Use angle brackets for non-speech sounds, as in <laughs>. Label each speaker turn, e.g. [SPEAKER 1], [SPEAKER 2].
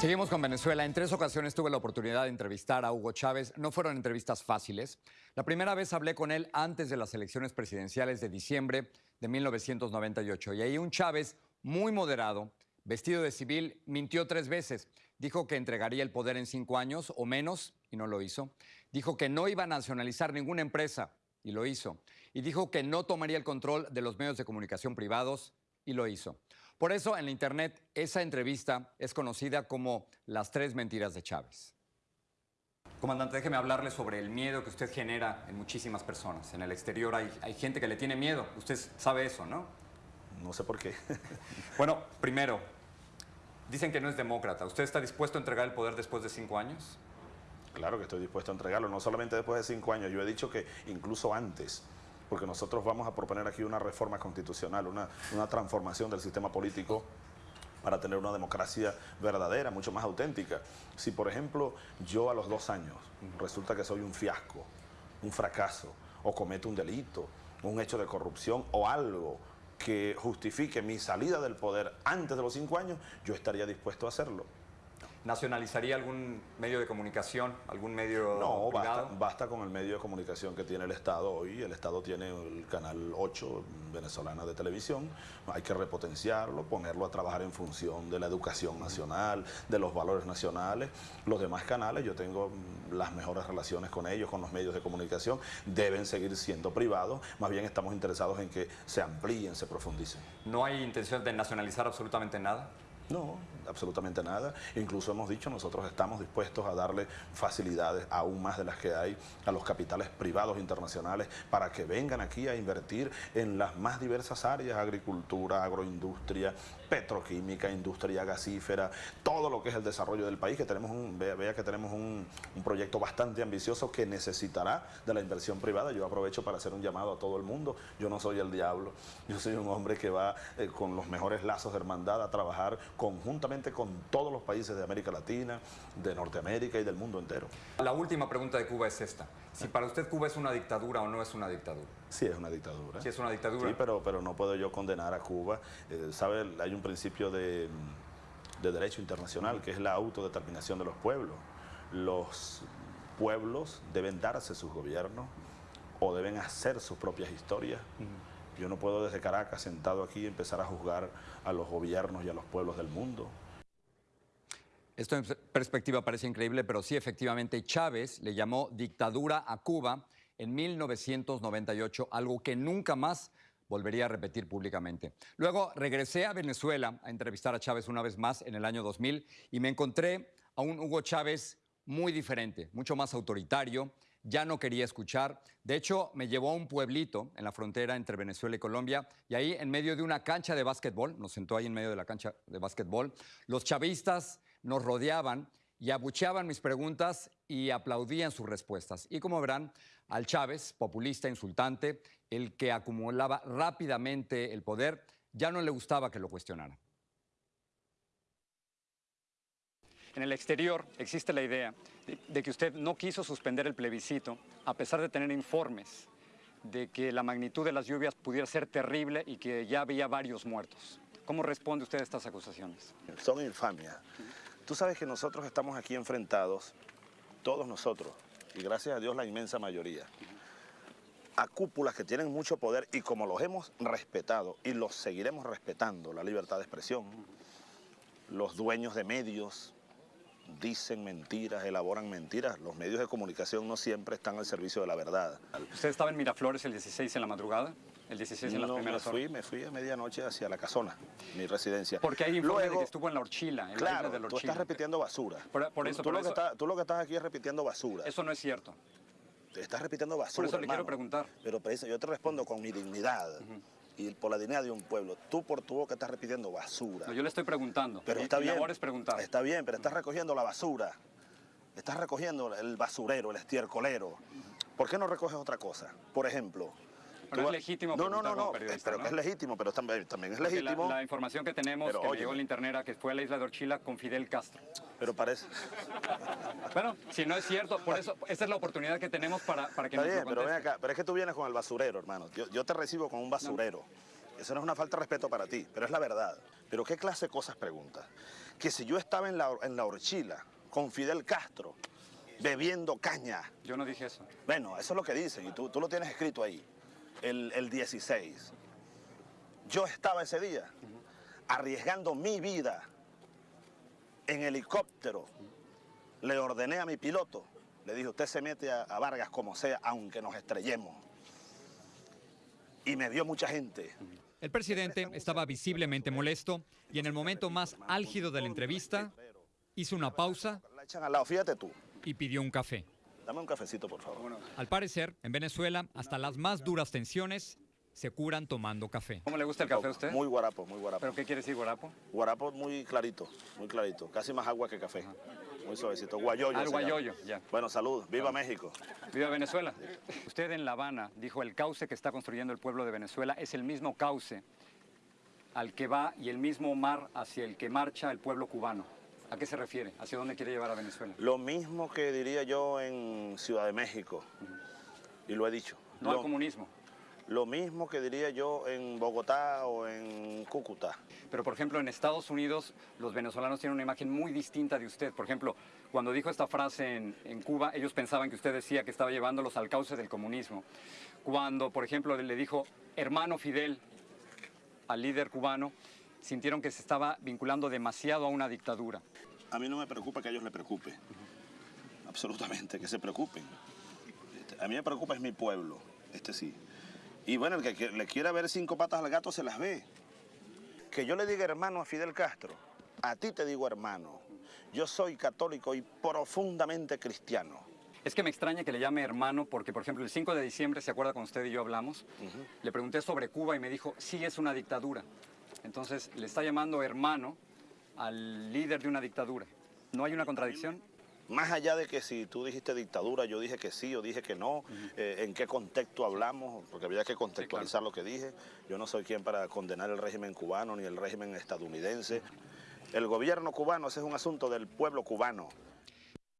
[SPEAKER 1] Seguimos con Venezuela. En tres ocasiones tuve la oportunidad de entrevistar a Hugo Chávez. No fueron entrevistas fáciles. La primera vez hablé con él antes de las elecciones presidenciales de diciembre de 1998. Y ahí un Chávez muy moderado, vestido de civil, mintió tres veces. Dijo que entregaría el poder en cinco años o menos y no lo hizo. Dijo que no iba a nacionalizar ninguna empresa y lo hizo. Y dijo que no tomaría el control de los medios de comunicación privados y lo hizo. Por eso en la Internet esa entrevista es conocida como las tres mentiras de Chávez. Comandante, déjeme hablarle sobre el miedo que usted genera en muchísimas personas. En el exterior hay, hay gente que le tiene miedo. Usted sabe eso, ¿no?
[SPEAKER 2] No sé por qué. <laughs>
[SPEAKER 1] bueno, primero, dicen que no es demócrata. ¿Usted está dispuesto a entregar el poder después de cinco años?
[SPEAKER 2] Claro que estoy dispuesto a entregarlo, no solamente después de cinco años, yo he dicho que incluso antes porque nosotros vamos a proponer aquí una reforma constitucional, una, transformación del sistema político para tener una democracia verdadera, mucho más auténtica. Si, por ejemplo, yo a los dos años resulta que soy un fiasco, un fracaso, o cometo un delito, un hecho de corrupción o algo que justifique mi salida del poder antes de los cinco años, yo estaría dispuesto a hacerlo.
[SPEAKER 1] ¿Nacionalizaría algún medio de comunicación, algún medio
[SPEAKER 2] No, basta, basta, con el medio de comunicación que tiene el Estado hoy. El Estado tiene el canal 8 venezolana de televisión. Hay que repotenciarlo, ponerlo a trabajar en función de la educación nacional, de los valores nacionales. Los demás canales, yo tengo las mejores relaciones con ellos, con los medios de comunicación. Deben seguir siendo privados. Más bien estamos interesados en que se amplíen, se profundicen.
[SPEAKER 1] ¿No hay intención de nacionalizar absolutamente nada?
[SPEAKER 2] No, absolutamente nada. Incluso hemos dicho, nosotros estamos dispuestos a darle facilidades aún más de las que hay a los capitales privados internacionales para que vengan aquí a invertir en las más diversas áreas, agricultura, agroindustria, petroquímica, industria gasífera, todo lo que es el desarrollo del país, que tenemos un, vea, que tenemos un, proyecto bastante ambicioso que necesitará de la inversión privada. Yo aprovecho para hacer un llamado a todo el mundo. Yo no soy el diablo, yo soy un hombre que va eh, con los mejores lazos de hermandad a trabajar conjuntamente con todos los países de América Latina, de Norteamérica y del mundo entero.
[SPEAKER 1] La última pregunta de Cuba es esta. Si para usted Cuba es una dictadura o no es una dictadura.
[SPEAKER 2] Sí, es una dictadura.
[SPEAKER 1] Sí, es una dictadura.
[SPEAKER 2] Sí, pero, pero no puedo yo condenar a Cuba. Eh, ¿Sabe? Hay un principio de, de derecho internacional que es la autodeterminación de los pueblos. Los pueblos deben darse sus gobiernos o deben hacer sus propias historias. Yo no puedo desde Caracas, sentado aquí, empezar a juzgar a los gobiernos y a los pueblos del mundo.
[SPEAKER 1] Esto en perspectiva parece increíble, pero sí, efectivamente, Chávez le llamó dictadura a Cuba en 1998, algo que nunca más volvería a repetir públicamente. Luego regresé a Venezuela a entrevistar a Chávez una vez más en el año 2000 y me encontré a un Hugo Chávez muy diferente, mucho más autoritario, ya no quería escuchar. De hecho, me llevó a un pueblito en la frontera entre Venezuela y Colombia y ahí en medio de una cancha de básquetbol, nos sentó ahí en medio de la cancha de básquetbol, los chavistas nos rodeaban y abucheaban mis preguntas y aplaudían sus respuestas. Y como verán, al Chávez, populista, insultante, el que acumulaba rápidamente el poder, ya no le gustaba que lo cuestionaran. En el exterior existe la idea de, que usted no quiso suspender el plebiscito, a pesar de tener informes de que la magnitud de las lluvias pudiera ser terrible y que ya había varios muertos. ¿Cómo responde usted a estas acusaciones?
[SPEAKER 2] Son infamia. Tú sabes que nosotros estamos aquí enfrentados, todos nosotros, y gracias a Dios la inmensa mayoría, a cúpulas que tienen mucho poder y como los hemos respetado y los seguiremos respetando, la libertad de expresión, los dueños de medios, dicen mentiras, elaboran mentiras. Los medios de comunicación no siempre están al servicio de la verdad.
[SPEAKER 1] ¿Usted estaba en Miraflores el 16 en la madrugada? ¿El 16 en las primeras
[SPEAKER 2] me fui, me fui a medianoche hacia la casona, mi residencia.
[SPEAKER 1] Porque hay informe de que estuvo en la Horchila, en
[SPEAKER 2] claro,
[SPEAKER 1] la de
[SPEAKER 2] la Tú estás repitiendo basura.
[SPEAKER 1] Por, eso,
[SPEAKER 2] tú, lo Que estás, tú lo que estás aquí es repitiendo basura.
[SPEAKER 1] Eso no es cierto.
[SPEAKER 2] Te estás repitiendo basura,
[SPEAKER 1] Por eso le quiero preguntar.
[SPEAKER 2] Pero yo te respondo con mi dignidad y por la dignidad de un pueblo. Tú por tu boca estás repitiendo basura.
[SPEAKER 1] yo le estoy preguntando.
[SPEAKER 2] Pero está bien.
[SPEAKER 1] es preguntar.
[SPEAKER 2] Está bien, pero estás recogiendo la basura. Estás recogiendo el basurero, el estiercolero. ¿Por qué no recoges otra cosa? Por ejemplo,
[SPEAKER 1] pero es legítimo
[SPEAKER 2] no, no, no, no, pero es legítimo, pero también, también es legítimo.
[SPEAKER 1] La, información que tenemos, que llegó en internet, era que fue a la isla de Orchila con Fidel Castro.
[SPEAKER 2] Pero parece...
[SPEAKER 1] bueno, si no es cierto, por eso, esta es la oportunidad que tenemos para, para que
[SPEAKER 2] Está bien, pero ven acá, pero es que tú vienes con el basurero, hermano. Yo, te recibo con un basurero. Eso no es una falta de respeto para ti, pero es la verdad. Pero ¿qué clase de cosas preguntas? que si yo estaba en la, en la horchila con Fidel Castro bebiendo caña,
[SPEAKER 1] Yo no dije eso.
[SPEAKER 2] bueno, eso es lo que dicen y tú, tú lo tienes escrito ahí, el, el 16. Yo estaba ese día arriesgando mi vida en helicóptero. Le ordené a mi piloto, le dije, usted se mete a, a Vargas como sea, aunque nos estrellemos. Y me vio mucha gente.
[SPEAKER 3] El presidente estaba visiblemente molesto y en el momento más álgido de la entrevista hizo una pausa y pidió un café.
[SPEAKER 2] Dame un cafecito, por favor.
[SPEAKER 3] Al parecer, en Venezuela, hasta las más duras tensiones se curan tomando café.
[SPEAKER 1] ¿Cómo le gusta el café a usted?
[SPEAKER 2] Muy guarapo, muy guarapo.
[SPEAKER 1] ¿Pero qué quiere decir guarapo?
[SPEAKER 2] Guarapo muy clarito, muy clarito. Casi más agua que café. Muy suavecito. Guayoyo.
[SPEAKER 1] Al guayoyo, ya.
[SPEAKER 2] Bueno, salud. Viva México.
[SPEAKER 1] Viva Venezuela. Usted en La Habana dijo el cauce que está construyendo el pueblo de Venezuela es el mismo cauce al que va y el mismo mar hacia el que marcha el pueblo cubano. ¿A qué se refiere? ¿Hacia dónde quiere llevar a Venezuela?
[SPEAKER 2] Lo mismo que diría yo en Ciudad de México. Y lo he dicho.
[SPEAKER 1] No al comunismo.
[SPEAKER 2] Lo mismo que diría yo en Bogotá o en Cúcuta.
[SPEAKER 1] Pero, por ejemplo, en Estados Unidos los venezolanos tienen una imagen muy distinta de usted. Por ejemplo, cuando dijo esta frase en, en Cuba, ellos pensaban que usted decía que estaba llevándolos al cauce del comunismo. Cuando, por ejemplo, le dijo hermano Fidel al líder cubano, sintieron que se estaba vinculando demasiado a una dictadura.
[SPEAKER 2] A mí no me preocupa que a ellos les preocupe. Absolutamente, que se preocupen. A mí me preocupa es mi pueblo, este sí. Y bueno, el que le quiera ver cinco patas al gato se las ve. Que yo le diga hermano a Fidel Castro, a ti te digo hermano. Yo soy católico y profundamente cristiano.
[SPEAKER 1] Es que me extraña que le llame hermano porque, por ejemplo, el 5 de diciembre, ¿se acuerda cuando usted y yo hablamos? Le pregunté sobre Cuba y me dijo, sí es una dictadura. Entonces, le está llamando hermano al líder de una dictadura. ¿No hay una contradicción?
[SPEAKER 2] Más allá de que si tú dijiste dictadura, yo dije que sí o dije que no, eh, en qué contexto hablamos, porque había que contextualizar lo que dije. Yo no soy quien para condenar el régimen cubano ni el régimen estadounidense. El gobierno cubano, ese es un asunto del pueblo cubano.